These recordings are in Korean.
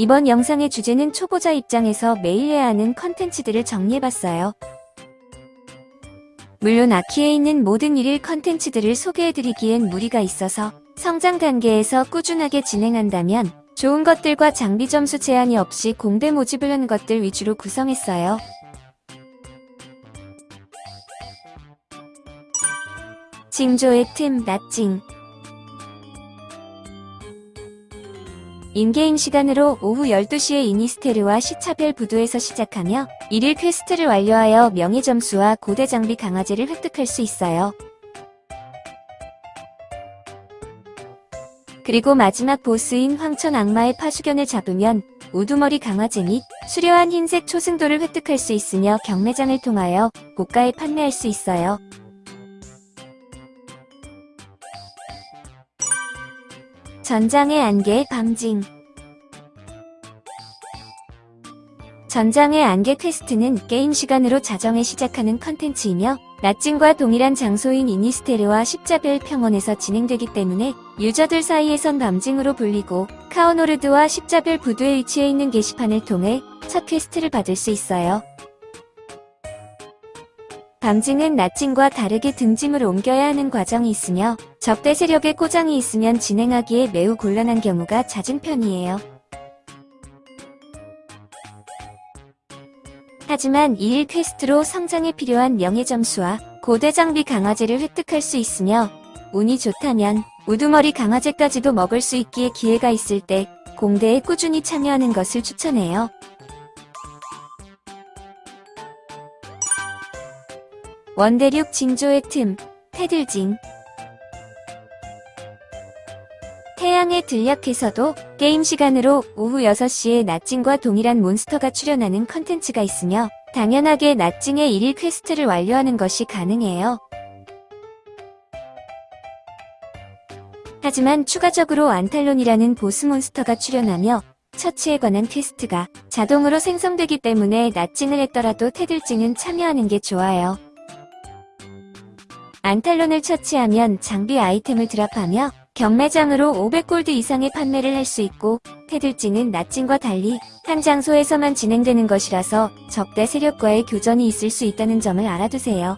이번 영상의 주제는 초보자 입장에서 매일 해야 하는 컨텐츠들을 정리해봤어요. 물론 아키에 있는 모든 일일 컨텐츠들을 소개해드리기엔 무리가 있어서 성장 단계에서 꾸준하게 진행한다면 좋은 것들과 장비 점수 제한이 없이 공대 모집을 한 것들 위주로 구성했어요. 징조의 틈, 나찡 in-game 시간으로 오후 12시에 이니스테르와 십자별 부두에서 시작하며 1일 quest를 완료하여 명예 점수와 고대 장비 강화제를 획득할 수 있어요. 그리고 마지막 보스인 황천 악마의 파수견을 잡으면 우두머리 강화제 및 수려한 흰색 초승돌을 획득할 수 있으며 경매장을 통하여 고가에 판매할 수 있어요. 전장의 안개 밤징 전장의 안개 quest는 게임 시간으로 자정에 시작하는 컨텐츠이며 낮징과 동일한 장소인 이니스테르와 십자별 평원에서 진행되기 때문에 유저들 사이에선 밤징으로 불리고 카오르노르드와 십자별 부두에 위치해 있는 게시판을 통해 첫 quest를 받을 수 있어요. 밤징은 낮징과 다르게 등짐을 옮겨야 하는 과정이 있으며 적대 세력의 꼬장이 있으면 진행하기에 매우 곤란한 경우가 잦은 편이에요. 하지만 2일 퀘스트로 성장에 필요한 명예 점수와 고대 장비 강화제를 획득할 수 있으며 운이 좋다면 우두머리 강화제까지도 먹을 수 있기에 기회가 있을 때 공대에 꾸준히 참여하는 것을 추천해요. 원대륙 징조의 틈, 태들징 태양의 들녘에서도 게임 시간으로 오후 6시에 낮징과 동일한 몬스터가 출현하는 컨텐츠가 있으며 당연하게 낮징의 1일 quest를 완료하는 것이 가능해요. 하지만 추가적으로 안탈론이라는 보스 몬스터가 출현하며 처치에 관한 quest가 자동으로 생성되기 때문에 낮징을 했더라도 태들징은 참여하는 게 좋아요. 안탈론을 처치하면 장비 아이템을 드랍하며 경매장으로 500골드 이상의 판매를 할 수 있고 테들찡은 나찡과 달리 한 장소에서만 진행되는 것이라서 적대 세력과의 교전이 있을 수 있다는 점을 알아두세요.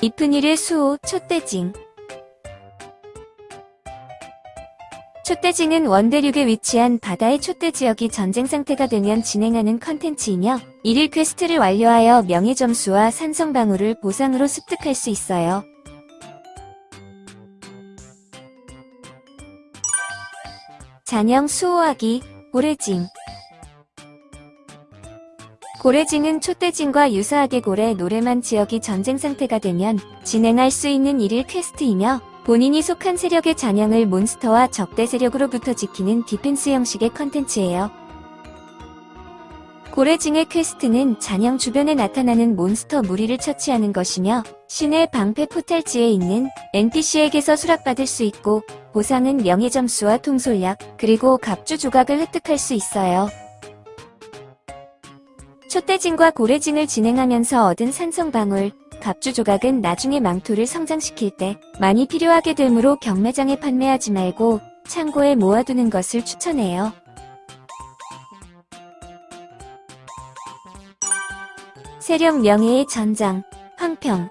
이쁜일의 수호 촛대징 촛대징은 원대륙에 위치한 바다의 촛대 지역이 전쟁 상태가 되면 진행하는 컨텐츠이며 1일 quest를 완료하여 명예 점수와 산성 방울을 보상으로 습득할 수 있어요. 잔영 수호하기 고래징 고래징은 촛대징과 유사하게 고래 노래만 지역이 전쟁 상태가 되면 진행할 수 있는 1일 quest이며 본인이 속한 세력의 잔영을 몬스터와 적대 세력으로부터 지키는 defense 형식의 컨텐츠예요. 고래징의 quest는 잔영 주변에 나타나는 몬스터 무리를 처치하는 것이며 신의 방패 portal지에 있는 NPC에게서 수락받을 수 있고 보상은 명예점수와 통솔약 그리고 갑주 조각을 획득할 수 있어요. 촛대징과 고래징을 진행하면서 얻은 산성방울, 갑주 조각은 나중에 망토를 성장시킬 때 많이 필요하게 되므로 경매장에 판매하지 말고 창고에 모아두는 것을 추천해요. 세력 명예의 전장, 황평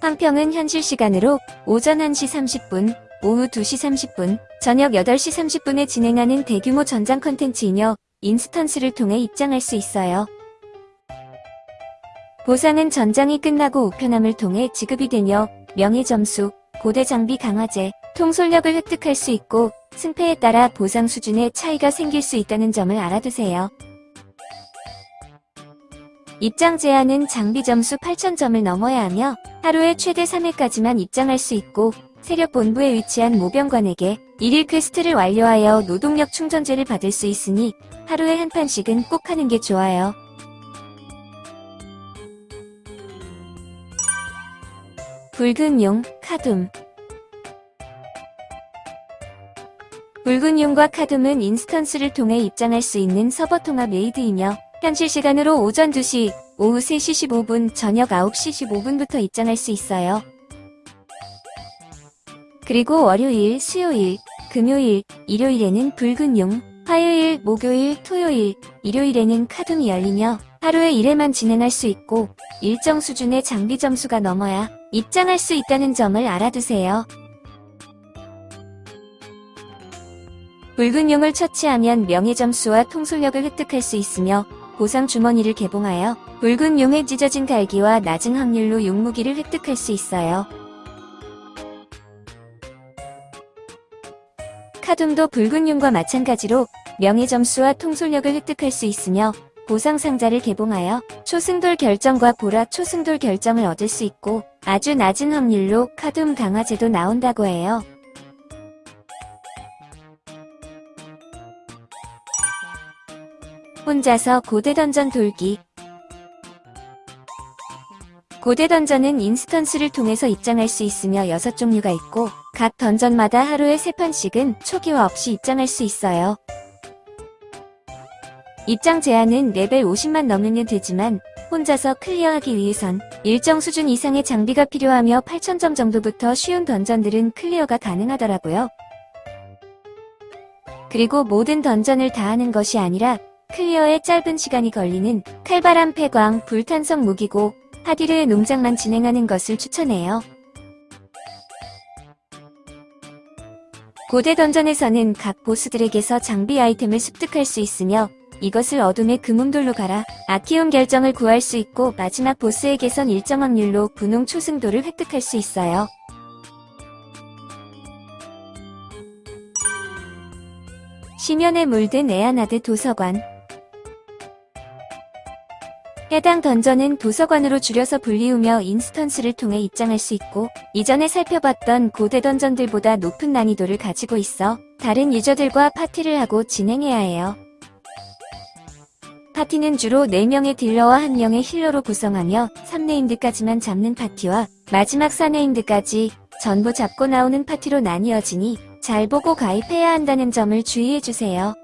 황평은 현실 시간으로 오전 1시 30분, 오후 2시 30분, 저녁 8시 30분에 진행하는 대규모 전장 컨텐츠이며 인스턴스를 통해 입장할 수 있어요. 보상은 전장이 끝나고 우편함을 통해 지급이 되며 명예점수, 고대 장비 강화제, 통솔력을 획득할 수 있고 승패에 따라 보상 수준의 차이가 생길 수 있다는 점을 알아두세요. 입장 제한은 장비 점수 8,000점을 넘어야 하며 하루에 최대 3회까지만 입장할 수 있고 세력본부에 위치한 모병관에게 1일 quest를 완료하여 노동력 충전제를 받을 수 있으니 하루에 한 판씩은 꼭 하는 게 좋아요. 붉은 용, 카둠 붉은 용과 카둠은 instance를 통해 입장할 수 있는 서버 통합 raid이며 현실 시간으로 오전 2시, 오후 3시 15분, 저녁 9시 15분부터 입장할 수 있어요. 그리고 월요일, 수요일, 금요일, 일요일에는 붉은 용, 화요일, 목요일, 토요일, 일요일에는 카둠이 열리며 하루에 1회만 진행할 수 있고 일정 수준의 장비 점수가 넘어야 입장할 수 있다는 점을 알아두세요. 붉은 용을 처치하면 명예 점수와 통솔력을 획득할 수 있으며 보상 주머니를 개봉하여 붉은 용에 찢어진 갈기와 낮은 확률로 용무기를 획득할 수 있어요. 카둠도 붉은 용과 마찬가지로 명예 점수와 통솔력을 획득할 수 있으며 보상 상자를 개봉하여 초승돌 결정과 보라 초승돌 결정을 얻을 수 있고 아주 낮은 확률로 카둠 강화제도 나온다고 해요. 혼자서 고대 던전 돌기 고대 던전은 인스턴스를 통해서 입장할 수 있으며 6종류가 있고 각 던전마다 하루에 3판씩은 초기화 없이 입장할 수 있어요. 입장 제한은 레벨 50만 넘으면 되지만 혼자서 clear하기 위해선 일정 수준 이상의 장비가 필요하며 8000점 정도부터 쉬운 dungeon들은 clear가 가능하더라고요. 그리고 모든 dungeon을 다 하는 것이 아니라 clear에 짧은 시간이 걸리는 칼바람 폐광 불탄 성 무기고 하디르의 농장만 진행하는 것을 추천해요. 고대 dungeon에서는 각 보스들에게서 장비 아이템을 습득할 수 있으며 이것을 어둠의 그믐돌로 갈아 아키온 결정을 구할 수 있고 마지막 보스에게선 일정 확률로 분홍 초승돌을 획득할 수 있어요. 심연에 물든 에아나드 도서관 해당 dungeon은 도서관으로 줄여서 불리우며 instance를 통해 입장할 수 있고 이전에 살펴봤던 고대 dungeon들보다 높은 난이도를 가지고 있어 다른 유저들과 파티를 하고 진행해야 해요. 파티는 주로 4명의 딜러와 1명의 healer로 구성하며 3named까지만 잡는 파티와 마지막 4named까지 전부 잡고 나오는 파티로 나뉘어지니 잘 보고 가입해야 한다는 점을 주의해주세요.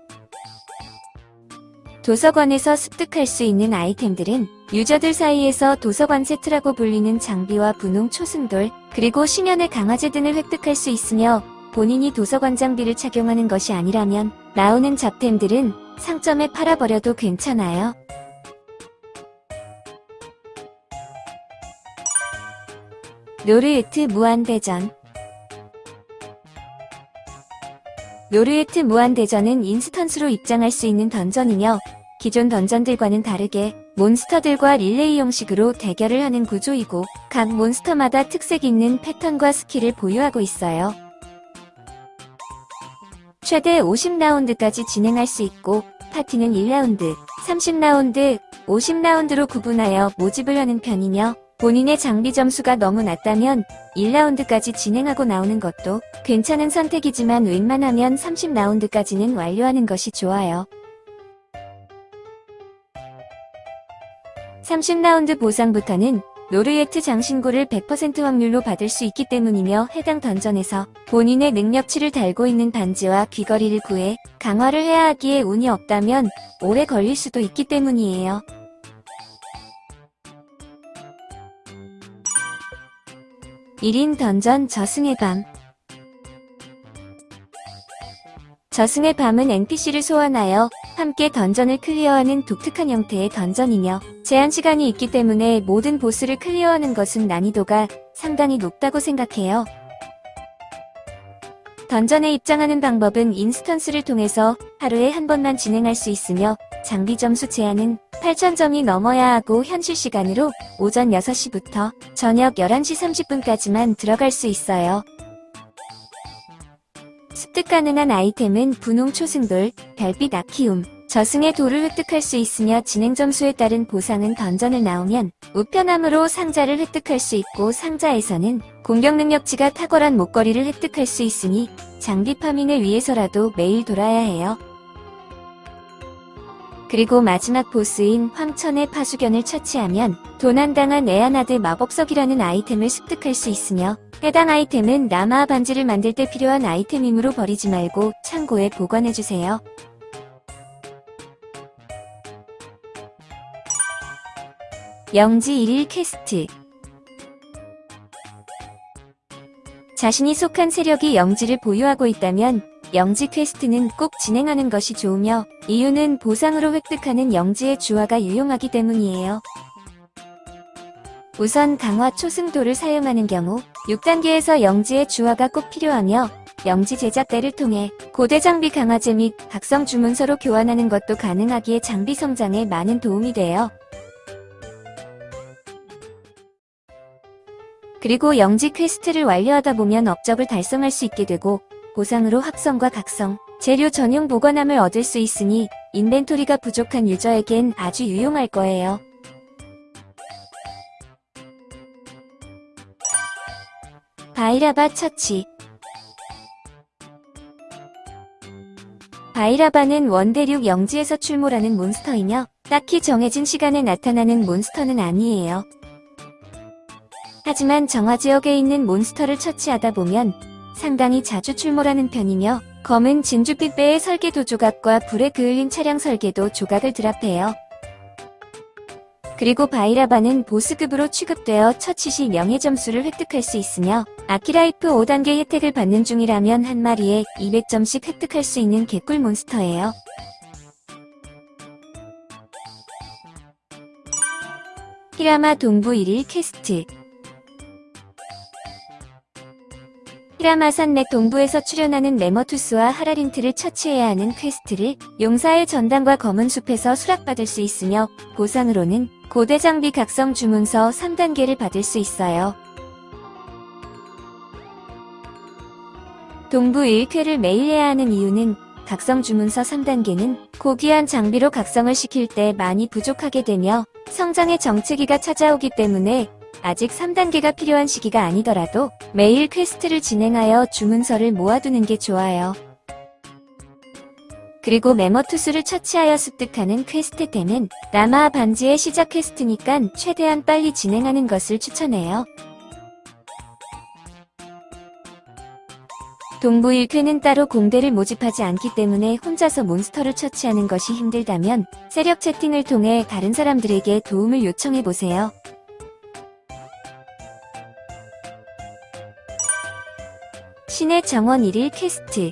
도서관에서 습득할 수 있는 아이템들은 유저들 사이에서 도서관 세트라고 불리는 장비와 분홍 초승돌, 그리고 심연의 강화제 등을 획득할 수 있으며 본인이 도서관 장비를 착용하는 것이 아니라면 나오는 잡템들은 상점에 팔아버려도 괜찮아요. 노리에트 무한대전 노리에트 무한대전은 인스턴스로 입장할 수 있는 던전이며 기존 던전들과는 다르게 몬스터들과 릴레이 형식으로 대결을 하는 구조이고 각 몬스터마다 특색 있는 패턴과 스킬을 보유하고 있어요. 최대 50라운드까지 진행할 수 있고 파티는 1라운드, 30라운드, 50라운드로 구분하여 모집을 하는 편이며 본인의 장비 점수가 너무 낮다면 1라운드까지 진행하고 나오는 것도 괜찮은 선택이지만 웬만하면 30라운드까지는 완료하는 것이 좋아요. 30라운드 보상부터는 노르예트 장신구를 100% 확률로 받을 수 있기 때문이며 해당 던전에서 본인의 능력치를 달고 있는 반지와 귀걸이를 구해 강화를 해야 하기에 운이 없다면 오래 걸릴 수도 있기 때문이에요. (1인) 던전 저승의 밤 저승의 밤은 NPC를 소환하여 함께 던전을 클리어하는 독특한 형태의 던전이며 제한 시간이 있기 때문에 모든 보스를 클리어하는 것은 난이도가 상당히 높다고 생각해요. 던전에 입장하는 방법은 인스턴스를 통해서 하루에 한 번만 진행할 수 있으며 장비 점수 제한은 8,000점이 넘어야 하고 현실 시간으로 오전 6시부터 저녁 11시 30분까지만 들어갈 수 있어요. 습득 가능한 아이템은 분홍 초승돌, 별빛 아키움, 저승의 돌을 획득할 수 있으며 진행 점수에 따른 보상은 던전을 나오면 우편함으로 상자를 획득할 수 있고 상자에서는 공격 능력치가 탁월한 목걸이를 획득할 수 있으니 장비 파밍을 위해서라도 매일 돌아야 해요. 그리고 마지막 보스인 황천의 파수견을 처치하면 도난당한 에아나드 마법석이라는 아이템을 습득할 수 있으며 해당 아이템은 나마 반지를 만들 때 필요한 아이템이므로 버리지 말고 창고에 보관해주세요. 영지 1일 퀘스트 자신이 속한 세력이 영지를 보유하고 있다면 영지 퀘스트는 꼭 진행하는 것이 좋으며 이유는 보상으로 획득하는 영지의 주화가 유용하기 때문이에요. 우선 강화 초승돌을 사용하는 경우 6단계에서 영지의 주화가 꼭 필요하며 영지 제작대를 통해 고대 장비 강화제 및 각성 주문서로 교환하는 것도 가능하기에 장비 성장에 많은 도움이 돼요. 그리고 영지 퀘스트를 완료하다 보면 업적을 달성할 수 있게 되고 보상으로 합성과 각성, 재료 전용 보관함을 얻을 수 있으니 인벤토리가 부족한 유저에겐 아주 유용할 거예요. 바이라바 처치 바이라바는 원대륙 영지에서 출몰하는 몬스터이며 딱히 정해진 시간에 나타나는 몬스터는 아니에요. 하지만 정화지역에 있는 몬스터를 처치하다 보면 상당히 자주 출몰하는 편이며 검은 진주빛 배의 설계도 조각과 불에 그을린 차량 설계도 조각을 드랍해요. 그리고 바이라바는 보스급으로 취급되어 처치 시 명예 점수를 획득할 수 있으며 아키라이프 5단계 혜택을 받는 중이라면 한 마리에 200점씩 획득할 수 있는 개꿀 몬스터예요. 히라마 동부 1일 퀘스트 히라마 산맥 동부에서 출현하는 레머투스와 하라린트를 처치해야 하는 퀘스트를 용사의 전당과 검은 숲에서 수락받을 수 있으며 보상으로는 고대 장비 각성 주문서 3단계를 받을 수 있어요. 동부 1퀘를 매일 해야 하는 이유는 각성 주문서 3단계는 고귀한 장비로 각성을 시킬 때 많이 부족하게 되며 성장의 정체기가 찾아오기 때문에 아직 3단계가 필요한 시기가 아니더라도 매일 퀘스트를 진행하여 주문서를 모아두는 게 좋아요. 그리고 메머투스를 처치하여 습득하는 퀘스트템은 라마 반지의 시작 퀘스트니까 최대한 빨리 진행하는 것을 추천해요. 동부 1쾌는 따로 공대를 모집하지 않기 때문에 혼자서 몬스터를 처치하는 것이 힘들다면 세력 채팅을 통해 다른 사람들에게 도움을 요청해보세요. 신의 정원 1일 퀘스트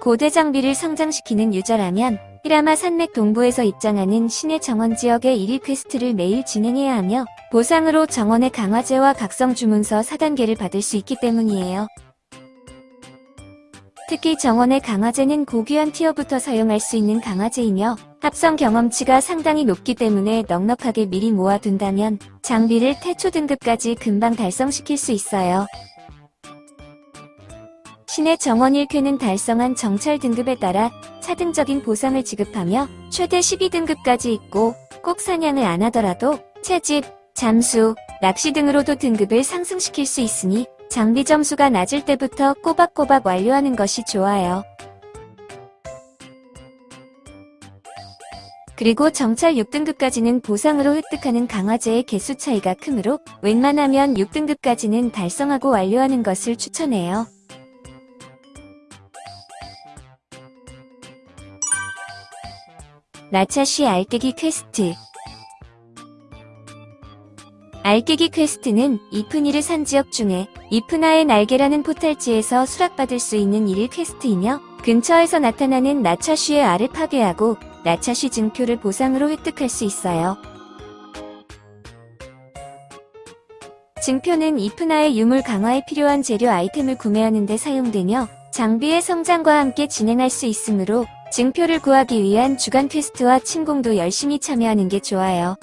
고대 장비를 성장시키는 유저라면 히라마 산맥 동부에서 입장하는 신의 정원 지역의 1일 퀘스트를 매일 진행해야 하며 보상으로 정원의 강화제와 각성 주문서 4단계를 받을 수 있기 때문이에요. 특히 정원의 강화제는 고귀한 티어부터 사용할 수 있는 강화제이며 합성 경험치가 상당히 높기 때문에 넉넉하게 미리 모아둔다면 장비를 태초 등급까지 금방 달성시킬 수 있어요. 신의 정원 1쾌는 달성한 정찰 등급에 따라 차등적인 보상을 지급하며 최대 12등급까지 있고 꼭 사냥을 안 하더라도 채집, 잠수, 낚시 등으로도 등급을 상승시킬 수 있으니 장비 점수가 낮을 때부터 꼬박꼬박 완료하는 것이 좋아요. 그리고 정찰 6등급까지는 보상으로 획득하는 강화제의 개수 차이가 크므로 웬만하면 6등급까지는 달성하고 완료하는 것을 추천해요. 나차쉬 알깨기 퀘스트 알깨기 퀘스트는 이프니르 산 지역 중에 이프나의 날개라는 포탈지에서 수락받을 수 있는 일일 퀘스트이며 근처에서 나타나는 나차쉬의 알을 파괴하고 나차쉬 증표를 보상으로 획득할 수 있어요. 증표는 이프나의 유물 강화에 필요한 재료 아이템을 구매하는 데 사용되며 장비의 성장과 함께 진행할 수 있으므로 증표를 구하기 위한 주간 퀘스트와 침공도 열심히 참여하는 게 좋아요.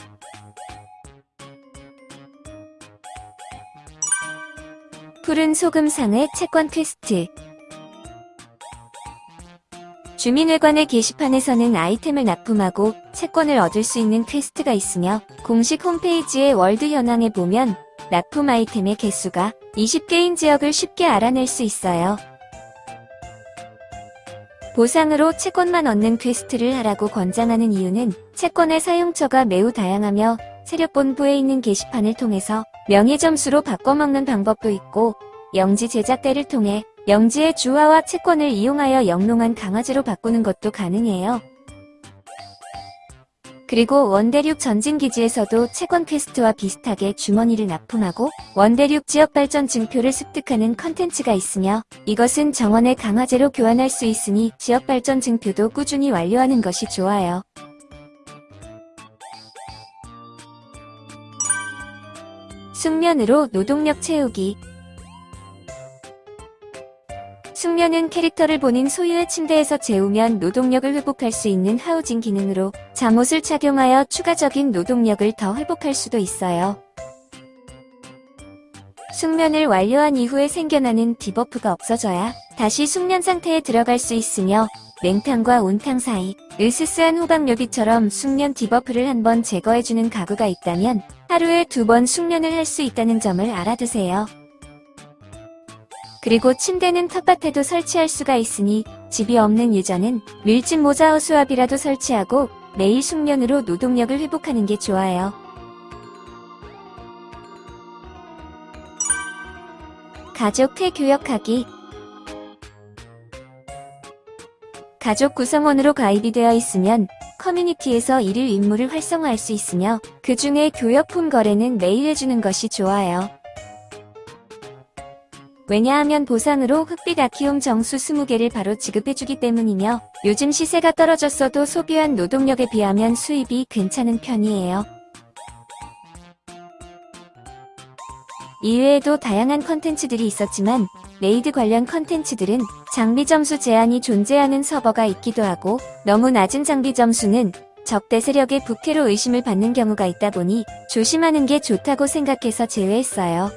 푸른 소금상회 채권 퀘스트 주민회관의 게시판에서는 아이템을 납품하고 채권을 얻을 수 있는 퀘스트가 있으며 공식 홈페이지의 월드 현황에 보면 납품 아이템의 개수가 20개인 지역을 쉽게 알아낼 수 있어요. 보상으로 채권만 얻는 퀘스트를 하라고 권장하는 이유는 채권의 사용처가 매우 다양하며 세력본부에 있는 게시판을 통해서 명예 점수로 바꿔먹는 방법도 있고 영지 제작대를 통해 영지의 주화와 채권을 이용하여 영롱한 강화제로 바꾸는 것도 가능해요. 그리고 원대륙 전진기지에서도 채권 퀘스트와 비슷하게 주머니를 납품하고 원대륙 지역 발전 증표를 습득하는 컨텐츠가 있으며 이것은 정원의 강화제로 교환할 수 있으니 지역 발전 증표도 꾸준히 완료하는 것이 좋아요. 숙면으로 노동력 채우기 숙면은 캐릭터를 본인 소유의 침대에서 재우면 노동력을 회복할 수 있는 하우징 기능으로 잠옷을 착용하여 추가적인 노동력을 더 회복할 수도 있어요. 숙면을 완료한 이후에 생겨나는 debuff가 없어져야 다시 숙면 상태에 들어갈 수 있으며 냉탕과 온탕 사이 으스스한 호박요비처럼 숙면 debuff를 한번 제거해주는 가구가 있다면 하루에 두 번 숙면을 할 수 있다는 점을 알아두세요. 그리고 침대는 텃밭에도 설치할 수가 있으니 집이 없는 유저는 밀짚 모자 허수아비라도 설치하고 매일 숙면으로 노동력을 회복하는 게 좋아요. 가족 퇴교역하기 가족 구성원으로 가입이 되어 있으면 커뮤니티에서 일일 임무를 활성화할 수 있으며 그 중에 교역품 거래는 매일 해주는 것이 좋아요. 왜냐하면 보상으로 흑빛 아키움 정수 20개를 바로 지급해주기 때문이며 요즘 시세가 떨어졌어도 소비한 노동력에 비하면 수입이 괜찮은 편이에요. 이외에도 다양한 컨텐츠들이 있었지만 raid 관련 컨텐츠들은 장비 점수 제한이 존재하는 서버가 있기도 하고 너무 낮은 장비 점수는 적대 세력의 부캐로 의심을 받는 경우가 있다 보니 조심하는 게 좋다고 생각해서 제외했어요.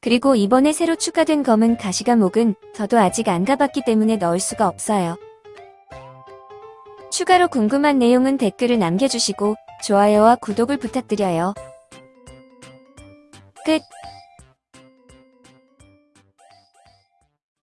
그리고 이번에 새로 추가된 검은 가시과목은 저도 아직 안 가봤기 때문에 넣을 수가 없어요. 추가로 궁금한 내용은 댓글을 남겨주시고 좋아요와 구독을 부탁드려요. 끝